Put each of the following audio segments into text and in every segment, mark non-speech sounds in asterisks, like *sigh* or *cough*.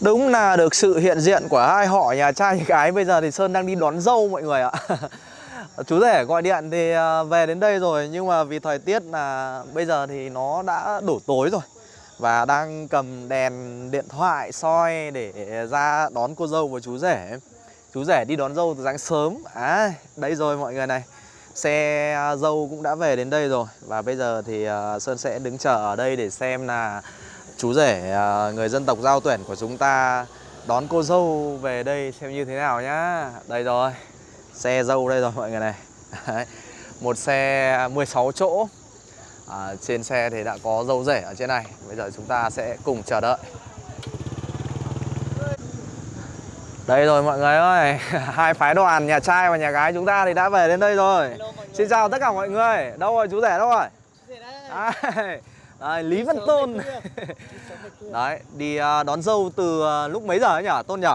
Đúng là được sự hiện diện của hai họ, nhà trai, nhà gái. Bây giờ thì Sơn đang đi đón dâu mọi người ạ. *laughs* Chú rể gọi điện thì à, về đến đây rồi. Nhưng mà vì thời tiết là bây giờ thì nó đã đổ tối rồi. Và đang cầm đèn điện thoại soi để ra đón cô dâu và chú rể. Chú rể đi đón dâu từ sáng sớm. À đây rồi mọi người này. Xe à, dâu cũng đã về đến đây rồi. Và bây giờ thì à, Sơn sẽ đứng chờ ở đây để xem là chú rể à, người dân tộc giao tuyển của chúng ta đón cô dâu về đây xem như thế nào nhá. Đây rồi Xe dâu đây rồi mọi người này. Đấy. Một xe 16 chỗ. À, Trên xe thì đã có dâu rể ở trên này. Bây giờ chúng ta sẽ cùng chờ đợi. Đây rồi mọi người ơi *laughs* Hai phái đoàn nhà trai và nhà gái chúng ta thì đã về đến đây rồi. Xin chào tất cả mọi người. Đâu rồi chú rể đâu rồi? Đấy, Đấy, Lý Văn Tôn. *laughs* Đấy, đi à, đón dâu từ à, lúc mấy giờ ấy nhỉ Tôn nhỉ?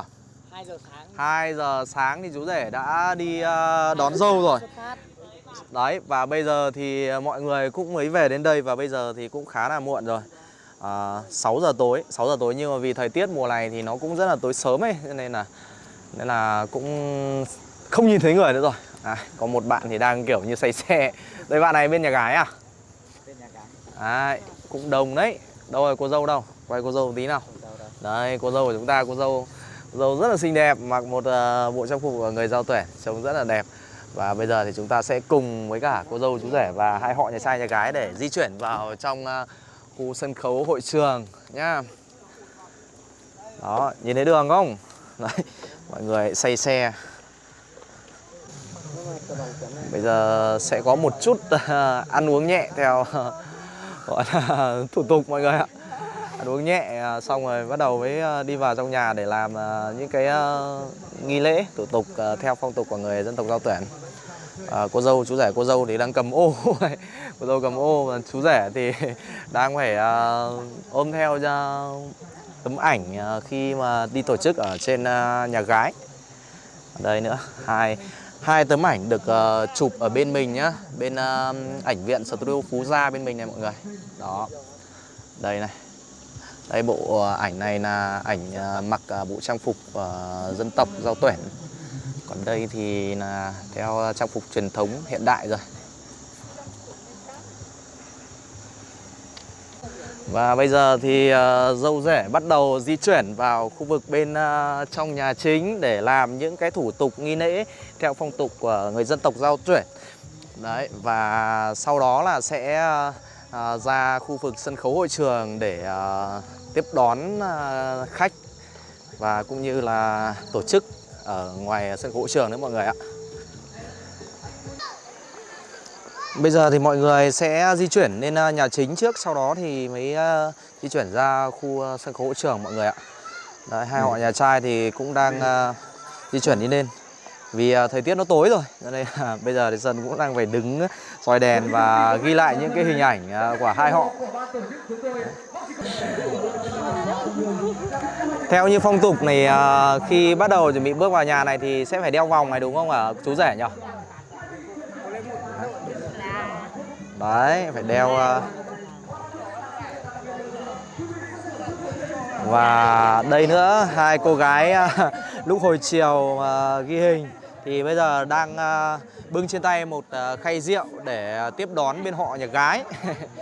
2 giờ sáng. 2 giờ sáng thì chú rể đã đi à, đón dâu rồi. Đấy, và bây giờ thì mọi người cũng mới về đến đây Và bây giờ thì cũng khá là muộn rồi. À, 6 giờ tối 6 giờ tối nhưng mà vì thời tiết mùa này thì nó cũng rất là tối sớm ấy Nên là nên là cũng không nhìn thấy người nữa rồi. À, Có một bạn thì đang kiểu như say xe. Đây bạn này bên nhà gái à? Bên nhà gái. Đấy, cũng đông đấy. Đâu rồi cô dâu đâu. Quay cô dâu tí nào. Đây, cô dâu của chúng ta, cô dâu cô dâu rất là xinh đẹp Mặc một ờ, bộ trang phục của người giao tuyển Trông rất là đẹp. Và bây giờ thì chúng ta sẽ cùng với cả cô dâu chú rể Và hai họ nhà trai nhà gái để di chuyển vào trong ờ, khu sân khấu hội trường nhá Đó, nhìn thấy đường không? *laughs* Đấy, mọi người say xe. Bây giờ sẽ có một chút ờ, ăn uống nhẹ theo gọi là *laughs* thủ tục mọi người ạ. Ăn uống nhẹ à, xong rồi bắt đầu mới à, đi vào trong nhà để làm à, những cái nghi lễ thủ tục theo phong tục của người dân tộc giao tuyển. À, cô dâu chú rể cô dâu thì đang cầm ô. *laughs* Cô dâu cầm ô và chú rể thì *laughs* đang phải à, ôm theo ra tấm ảnh khi mà đi tổ chức ở trên nhà gái. Đây nữa hai hai tấm ảnh được uh, chụp ở bên mình nhá. Bên uh, ảnh viện studio phú gia bên mình này mọi người. Đó. Đây này. Đây bộ ờ, ảnh này là ảnh uh, mặc uh, bộ trang phục uh, dân tộc giao tuyển. Còn đây thì là theo trang phục truyền thống hiện đại rồi. Và bây giờ thì uh, dâu rể bắt đầu di chuyển vào khu vực bên ờ, trong nhà chính để làm những cái thủ tục nghi lễ theo phong tục của người dân tộc giao chuyển. Đấy và sau đó là sẽ ờ, ra khu vực sân khấu hội trường để tiếp đón khách và cũng như là tổ chức ở ngoài sân khấu hội trường đấy mọi người ạ. Bây giờ thì mọi người sẽ di chuyển lên ờ, nhà chính trước Sau đó thì mới ờ, di chuyển ra khu ờ, sân khấu hội trường mọi người ạ. Đấy, hai họ nhà trai thì cũng đang ờ, di chuyển đi lên. Vì thời tiết nó tối rồi Cho nên bây giờ thì Sơn cũng đang phải đứng soi đèn và ghi lại những cái hình ảnh của hai họ. Theo như phong tục này khi bắt đầu chuẩn bị bước vào nhà này thì sẽ phải đeo vòng này đúng không ạ? Chú rể nhỉ? Đấy, phải đeo ờ. Và đây nữa, hai cô gái ờ, *laughs* lúc hồi chiều ờ, ghi hình Thì bây giờ đang bưng trên tay một khay rượu để tiếp đón bên họ nhà gái.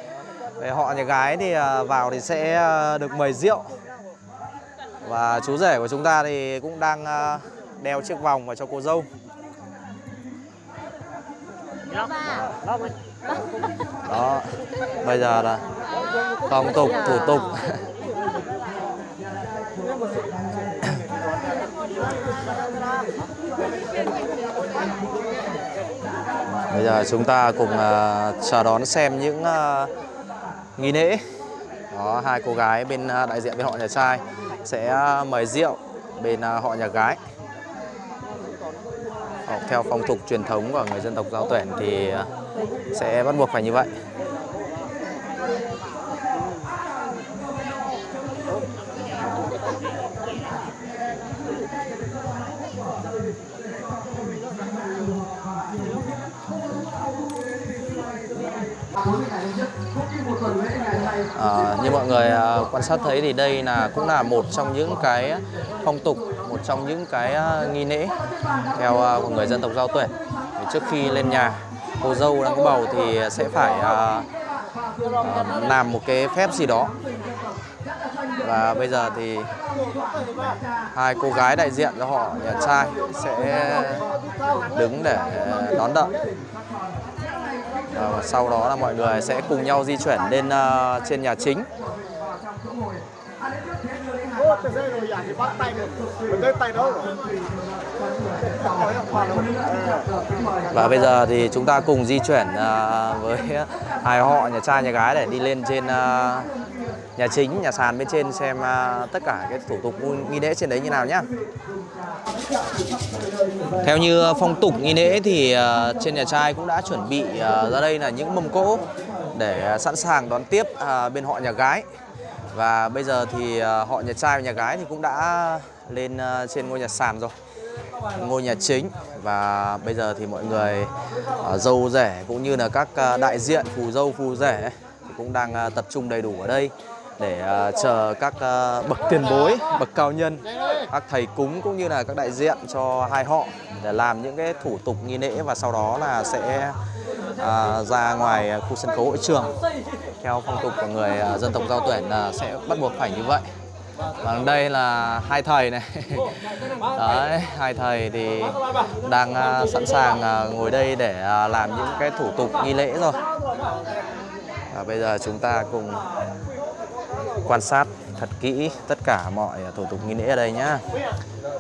*laughs* Về họ nhà gái thì vào thì sẽ được mời rượu. Và chú rể của chúng ta thì cũng đang đeo chiếc vòng vào cho cô dâu. Đó đó bây giờ là phong tục thủ tục. Bây giờ chúng ta cùng à, uh, chờ đón xem những uh, nghi lễ. Đó hai cô gái bên uh, đại diện bên họ nhà trai sẽ uh, mời rượu bên uh, họ nhà gái. Học theo phong tục truyền thống của người dân tộc giao tuyển thì uh, sẽ bắt buộc phải như vậy À, như mọi người à, quan sát thấy thì đây là cũng là một trong những cái phong tục, một trong những cái à, nghi lễ theo à, của người dân tộc Giao Tuyển. Trước khi lên nhà, cô dâu đang có bầu thì sẽ phải uh, uh, làm một cái phép gì đó. Và bây giờ thì hai cô gái đại diện cho họ nhà trai sẽ đứng để đón đợi. Và sau đó là mọi người sẽ cùng nhau di chuyển lên uh, trên nhà chính. Rồi thì bắt tay được. Mình tay? Và bây giờ thì chúng ta cùng di chuyển à, với *laughs* hai họ nhà trai nhà gái để đi lên trên à, nhà chính, nhà sàn bên trên xem à, tất cả cái thủ tục nghi lễ trên đấy như nào nhá. Theo như phong tục nghi lễ thì trên nhà trai cũng đã chuẩn bị ra đây là những mâm cỗ để sẵn sàng đón tiếp bên họ nhà gái. Và bây giờ thì ờ, họ nhà trai và nhà gái thì cũng đã lên ờ, trên ngôi nhà sàn rồi ngôi nhà chính và bây giờ thì mọi người ờ, dâu rể cũng như là các đại diện phù dâu phù rể thì cũng đang tập trung đầy đủ ở đây để chờ các bậc tiền bối, bậc cao nhân, các thầy cúng cũng như là các đại diện cho hai họ để làm những cái thủ tục nghi lễ và sau đó là sẽ ra ngoài khu sân khấu hội trường. Theo phong tục của người à, dân tộc Giao Tuyển là sẽ bắt buộc phải như vậy. Và đây là hai thầy này. *laughs* Đấy, hai thầy thì đang à, sẵn sàng à, ngồi đây để làm những cái thủ tục nghi lễ rồi. Và bây giờ chúng ta cùng quan sát thật kỹ tất cả mọi thủ tục nghi lễ ở đây nhá.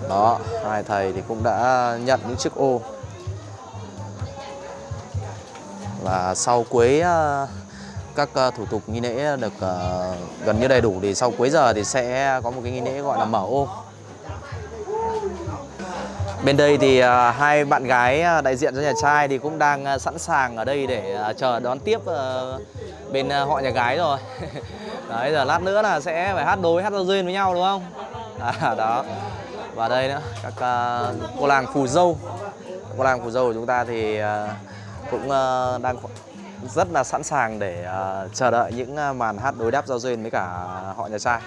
Đó, hai thầy thì cũng đã nhận những chiếc ô. Và sau cuối các ờ, thủ tục nghi lễ được ờ, gần như đầy đủ thì sau cuối giờ thì sẽ có một cái nghi lễ gọi là mở ô. Bên đây thì ờ, hai bạn gái đại diện cho nhà trai thì cũng đang sẵn sàng ở đây để chờ đón tiếp bên họ nhà gái rồi. *laughs* Đấy giờ lát nữa là sẽ phải hát đối hát giao duyên với nhau đúng không? À, *laughs* đó. Và đây nữa các cô làng phù dâu. Cô làng phù dâu của chúng ta thì cũng đang rất là sẵn sàng để uh, chờ đợi những ờ, màn hát đối đáp giao duyên với cả họ nhà trai.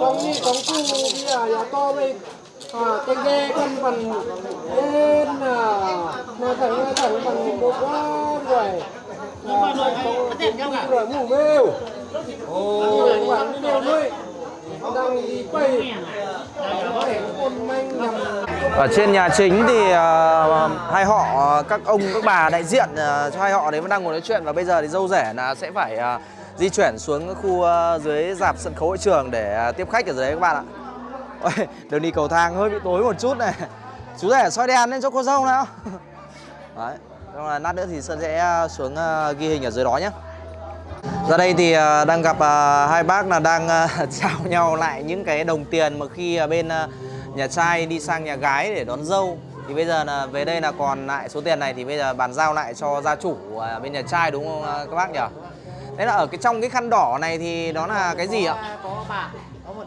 Trong đi trong khu bây giờ nhà to đây à cái ghe con phần lên là mà thằng mà thằng phần một quá rồi à con rồi mù mêu ồ bạn đi đâu nuôi đang đi quay để con manh nằm ở trên nhà chính thì uh, hai họ các ông các bà đại diện uh, cho hai họ đấy vẫn đang ngồi nói chuyện và bây giờ thì dâu rể là sẽ phải uh, di chuyển xuống khu uh, dưới dạp sân khấu hội trường để uh, tiếp khách ở dưới đấy các bạn ạ. Ôi, đường đi cầu thang hơi bị tối một chút này. Chú rể soi đèn lên cho cô dâu nào. *laughs* Đấy. Xong là lát nữa thì Sơn sẽ xuống uh, ghi hình ở dưới đó nhé. Ra đây thì uh, đang gặp uh, hai bác là đang uh, *laughs* trao nhau lại những cái đồng tiền mà khi uh, bên uh, nhà trai đi sang nhà gái để đón dâu. Thì bây giờ là về đây là còn lại số tiền này thì bây giờ bàn giao lại cho gia chủ ờ, bên nhà trai đúng không ờ, các bác nhỉ? Đấy là ở cái trong cái khăn đỏ này thì đó là cái gì ạ? có bạc có một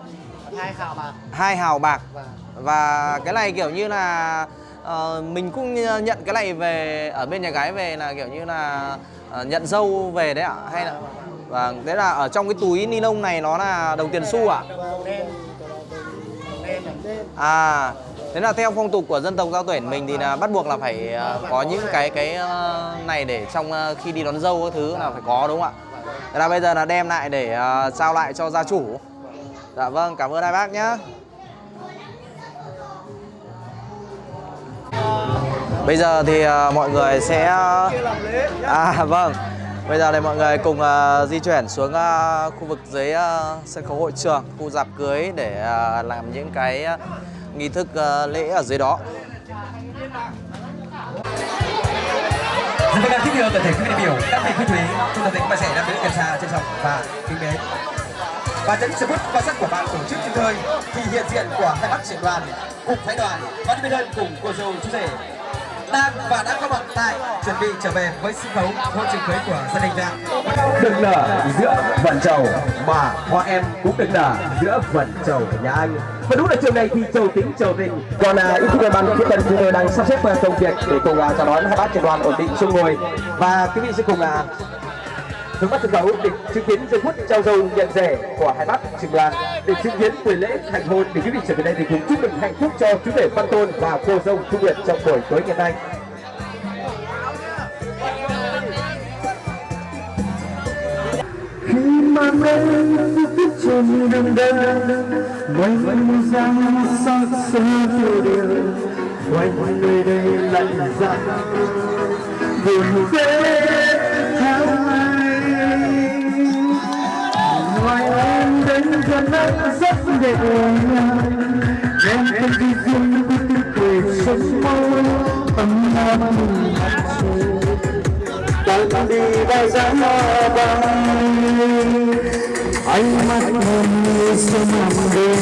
hai khảo bạc. Hai hào bạc. Và và cái này kiểu như là ờ, mình cũng nhận cái này về ở bên nhà gái về là kiểu như là ờ, nhận dâu về đấy ạ hay là và đấy là ở trong cái túi ni lông này nó là đồng tiền xu ạ? Đồng đen đồng đen đồng đen à thế là theo phong tục của dân tộc giao tuyển mình thì là bắt buộc là phải à, có những cái cái à, này để trong à, khi đi đón dâu các thứ là phải có, đúng không ạ? Thế là bây giờ là đem lại để trao lại cho gia chủ. Dạ vâng cảm ơn hai bác nhé Bây giờ thì mọi người sẽ À vâng. Bây giờ thì mọi người cùng uh, di chuyển xuống uh, khu vực dưới uh, sân khấu hội trường Khu dạp cưới để uh, làm những cái nghi thức uh, lễ ở dưới đó. Rất vâng, thích thưa tập thể quý đại biểu, các vị quý thúy, chúng ta thấy các bạn trẻ đang đứng gần xa trân trọng và kính mến. Và chấn sự bút quan sát của ban tổ chức chúng tôi thì hiện diện của hai bác trưởng đoàn, cục phái đoàn, ban bên đơn cùng cô dâu chú rể đang và đã có mặt tại chuẩn bị trở về với sân khấu hôn trường cưới của gia đình ta. Đừng nở giữa vận trầu mà hoa em cũng đừng nở giữa vận trầu nhà anh. Và đúng là trường này thì trầu tính trầu tình. Còn à, ít phút ban tiếp tân chúng tôi đang sắp xếp công việc để cùng à, chào đón hai bác trưởng đoàn ổn định chung ngồi và quý vị sẽ cùng à, hướng mắt sân khấu để chứng kiến giây phút trao dâu nhận rẻ của hai bác trường đoàn để chứng kiến buổi lễ thành hôn để quý vị trở về đây thì cùng chúc mừng hạnh phúc cho chú rể Văn Tôn và cô dâu Thu Nguyệt trong buổi tối ngày nay. khi mà đêm bước trên đường đời mây răng sắc sơ tiêu điều quanh nơi đây lạnh giá buồn quê em đến gần anh rất đẹp nhàng em không đi riêng của tình cười sông mâu ấm áp đang đi bao giá bay ánh mắt hồn như sông nằm đêm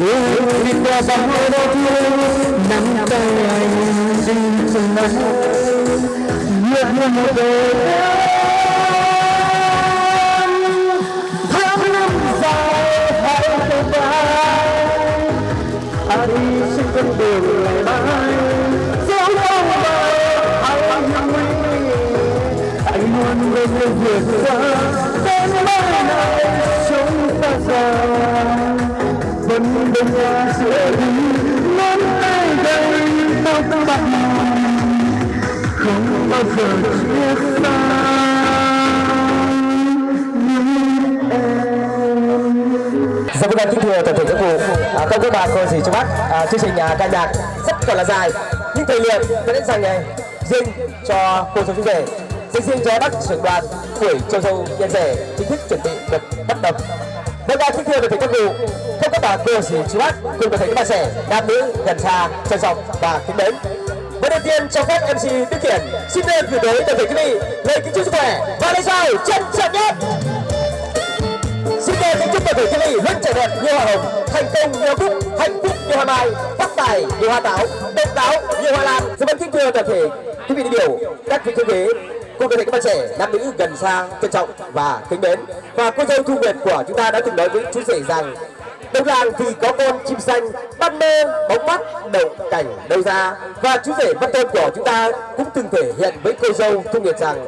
đưa đi qua bao đau thương nắm tay anh đi từng ngày nhớ một đời đường lại bay dấu không bao anh nguy anh luôn bên người vượt qua đến mai này, chúng ta già vẫn bên nhau giữa đi. Nắm tay đây bao tâm bạc không bao giờ chia xa. Và không các cho cô dì chú bác, à, chương trình à, ca nhạc rất còn là dài, nhưng thời lượng vẫn dành này riêng cho cô dâu chú rể, riêng riêng cho bác trưởng đoàn tuổi châu dâu nhân rể chính thức chuẩn bị được bắt đầu. Vâng, à, kính thưa được thấy các cụ, không các bà cô gì chú bác cùng có thể các bạn trẻ, nam nữ gần xa, trân trọng và kính mến. Và đầu tiên cho phép MC Đức Kiển xin lên gửi tới toàn thể quý vị lời kính chúc sức khỏe và lời chào trân trọng nhất thể thiên vị luôn trẻ đẹp như hoa hồng, thành công như hoa cúc, hạnh phúc như hoa mai, phát tài như hoa táo, độc đáo như hoa lan. Xin vâng kính thưa toàn thể quý vị đại biểu, các vị thương ghế, cùng toàn thể các bạn trẻ, nam nữ gần xa, trân trọng và kính mến. Và cô dâu Thu Nguyệt của chúng ta đã từng nói với chú rể rằng đông làng thì có con chim xanh, bắt mê, bóng mắt, đậu cảnh đâu ra. Và chú rể Văn Tôn của chúng ta cũng từng thể hiện với cô dâu Thu Nguyệt rằng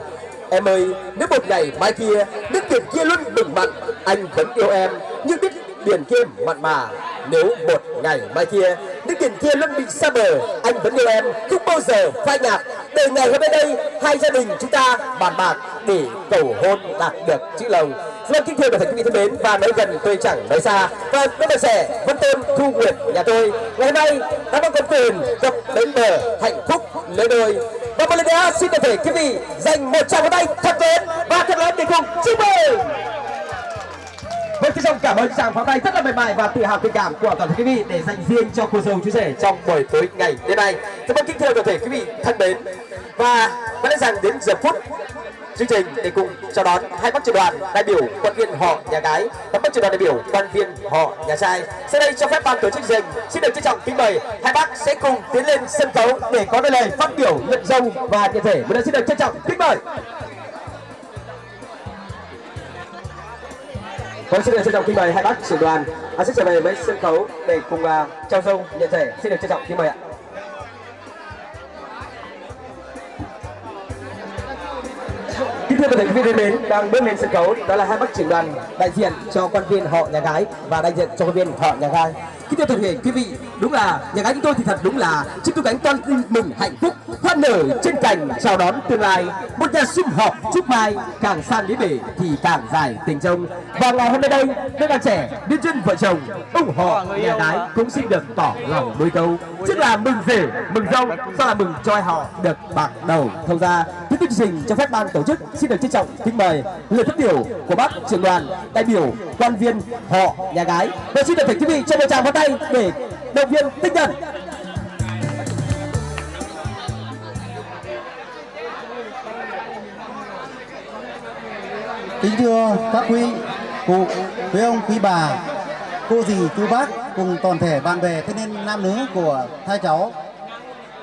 Em ơi, nếu một ngày mai kia, nước biển kia luôn đừng mặn, anh vẫn yêu em, nhưng biết biển kia mặn mà. Nếu một ngày mai kia, nước biển kia luôn bị xa bờ, anh vẫn yêu em, không bao giờ phai nhạt. Để ngày hôm nay đây, hai gia đình chúng ta bàn bạc để cầu hôn đạt được chữ lòng. Vâng, kính thưa và thể quý vị thân mến và nói gần tôi chẳng nói xa. Và các bạn sẻ Vân Tôn Thu Nguyệt nhà tôi ngày hôm nay đã có công quyền gặp đến bờ hạnh phúc lấy đôi và xin được thể quý vị dành một tràng pháo tay thật lớn và thật lớn để cùng chúc mừng Vâng, xin trọng cảm ơn tràng pháo tay rất là mềm mại và tự hào tình cảm của toàn thể quý vị để dành riêng cho cô dâu chú rể trong buổi tối ngày đêm nay. Rất vâng kính thưa toàn thể quý vị thân mến và có lẽ rằng đến giờ phút chương trình để cùng chào đón hai bác trưởng đoàn đại biểu quan viên họ nhà gái và bác trưởng đoàn đại biểu quan viên họ nhà trai. Sau đây cho phép ban tổ chức dành xin được trân trọng kính mời hai bác sẽ cùng tiến lên sân khấu để có đôi lời phát biểu nhận dâu và nhận thể. Một lần xin được trân trọng kính mời. Vâng, xin được trân trọng kính mời hai bác trưởng đoàn à, sẽ trở về với sân khấu để cùng uh, trao dâu nhận thể. Xin được trân trọng kính mời ạ. Kính thưa các vị thân mến, đang bước lên sân khấu đó là hai bác trưởng đoàn đại diện cho quan viên họ nhà gái và đại diện cho quan viên họ nhà gái. Kính thưa toàn thể quý vị, đúng là nhà gái chúng tôi thì thật đúng là chúc tu cánh toàn tin mừng hạnh phúc hoa nở trên cành chào đón tương lai. Một nhà sum họp chúc mai càng san lý bể thì càng dài tình trông. Và ngày hôm nay đây đôi bạn trẻ liên chân vợ chồng ủng hộ nhà gái cũng xin được tỏ lòng đôi câu. Tức là mừng rể mừng dâu sau là mừng cho họ được bạc đầu thông ra tiếp tục chương trình cho phép ban tổ chức xin được trân trọng kính mời lời phát biểu của bác trưởng đoàn đại biểu quan viên họ nhà gái. Và xin được thỉnh quý vị cho một tràng phát tay để động viên tinh thần Kính thưa các quý cụ, quý ông, quý bà, cô dì, chú bác cùng toàn thể bạn bè thanh niên nam nữ của hai cháu.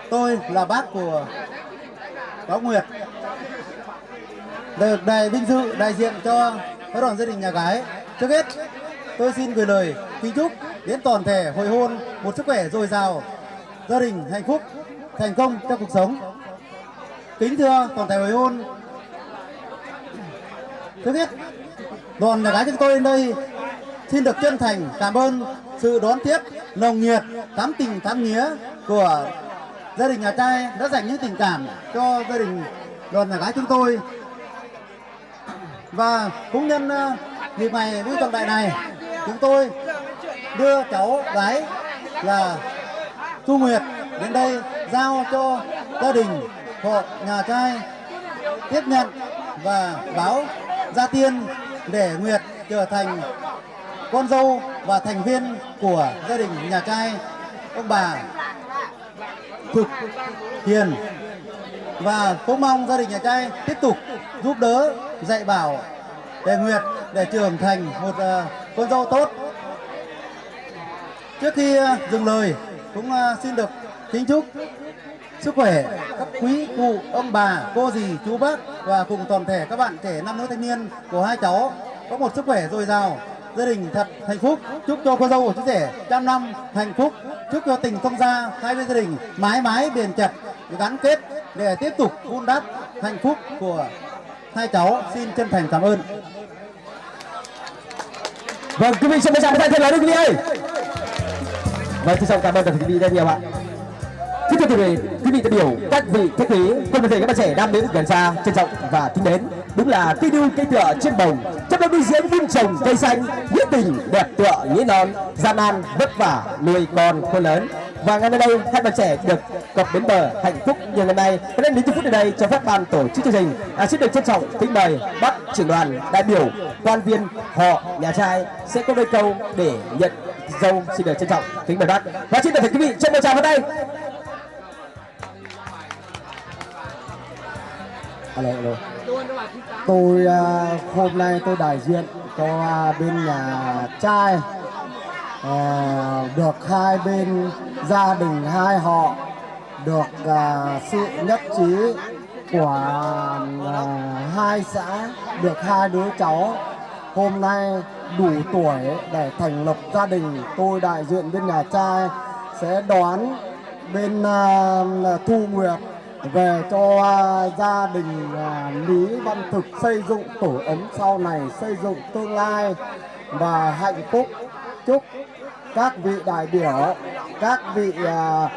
Tôi là bác của cháu Nguyệt. Được đại vinh dự đại diện cho phái đoàn gia đình nhà gái. Trước hết, tôi xin gửi lời kính chúc đến toàn thể hội hôn một sức khỏe dồi dào, gia đình hạnh phúc, thành công trong cuộc sống. Kính thưa toàn thể hội hôn, Trước hết, đoàn nhà gái chúng tôi đến đây xin được chân thành cảm ơn sự đón tiếp nồng nhiệt, thắm tình thắm nghĩa của gia đình nhà trai đã dành những tình cảm cho gia đình đoàn nhà gái chúng tôi. Và cũng nhân ờ, dịp này, vui trọng đại này, chúng tôi đưa cháu gái là Thu Nguyệt đến đây giao cho gia đình hộ nhà trai tiếp nhận và báo gia tiên để Nguyệt trở thành con dâu và thành viên của gia đình nhà trai. Ông bà thực hiền và cũng mong gia đình nhà trai tiếp tục giúp đỡ dạy bảo để Nguyệt để trưởng thành một uh, con dâu tốt trước khi à, dừng lời, cũng à, xin được kính chúc sức khỏe các quý cụ, ông bà, cô dì, chú bác và cùng toàn thể các bạn trẻ nam nữ thanh niên của hai cháu có một sức khỏe dồi dào, gia đình thật hạnh phúc. Chúc cho cô dâu của chú rể trăm năm hạnh phúc. Chúc cho tình thông gia hai bên gia đình mãi mãi bền chặt, gắn kết để tiếp tục vun đắp hạnh phúc của hai cháu. Xin chân thành cảm ơn. Vâng quý vị xin chào tay thân lời quý vị ơi vâng xin cảm ơn toàn thể quý vị rất nhiều ạ Kính thưa quý vị, quý vị đại biểu, các vị khách quý, cùng toàn thể các bạn trẻ nam nữ gần xa, trân trọng và kính mến. Đúng là cây đu cây tựa trên bồng, trong đó nuôi dưỡng vun trồng cây xanh, nghĩa tình đẹp tựa nghĩa non, gian nan vất vả nuôi con khôn lớn. Và ngay nơi đây, hai bạn trẻ được cập bến bờ hạnh phúc như ngày nay. các em đến phút này cho phép ban tổ chức chương trình à, xin được trân trọng kính mời bác trưởng đoàn đại biểu quan viên họ nhà trai sẽ có đôi câu để nhận dâu xin được trân trọng kính mời bác. Và xin được quý vị cho một tràng vào tay. Alo, alo. Tôi uh, hôm nay tôi đại diện cho uh, bên nhà trai uh, được hai bên gia đình hai họ được uh, sự nhất trí của uh, hai xã được hai đứa cháu. Hôm nay đủ tuổi để thành lập gia đình tôi đại diện bên nhà trai sẽ đón bên uh, Thu Nguyệt về cho uh, gia đình uh, Lý Văn Thực xây dựng tổ ấm sau này xây dựng tương lai và hạnh phúc. Chúc các vị đại biểu các vị uh,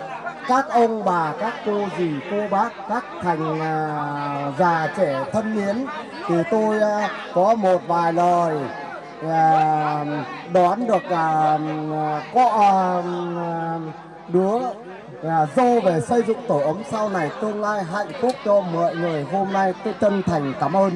các ông bà các cô dì cô bác các thành uh, già trẻ thân mến thì tôi uh, có một vài lời đón được à, cọ à, đứa à, dâu về xây dựng tổ ấm sau này tương lai hạnh phúc cho mọi người. Hôm nay tôi chân thành cảm ơn.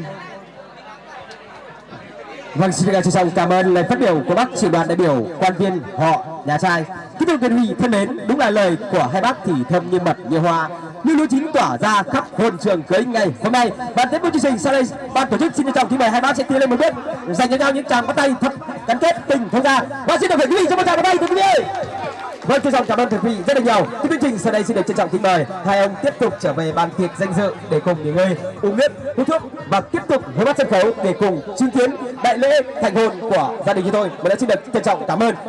Vâng, xin được trân trọng cảm ơn lời phát biểu của bác trưởng đoàn đại biểu quan viên họ nhà trai. Kính thưa quý vị thân mến, đúng là lời của hai bác thì thơm như mật như hoa, như lúa chín tỏa ra khắp hồn trường cưới ngày hôm nay. Và tiếp tục chương trình sau đây, ban tổ chức xin trân trọng kính mời hai bác sẽ tiến lên một bước, dành cho nhau những tràng bắt tay thật gắn kết tình thông gia. Và xin được mời quý vị cho một tràng bắt tay thưa quý vị. Vâng, trân trọng cảm ơn quý vị rất là nhiều. Chương trình sau đây xin được trân trọng kính mời hai ông tiếp tục trở về bàn tiệc danh dự để cùng nghỉ ngơi, uống nước, hút thuốc và tiếp tục với bắt sân khấu để cùng chứng kiến đại lễ thành hôn của gia đình chúng tôi. Và lần xin được trân trọng cảm ơn.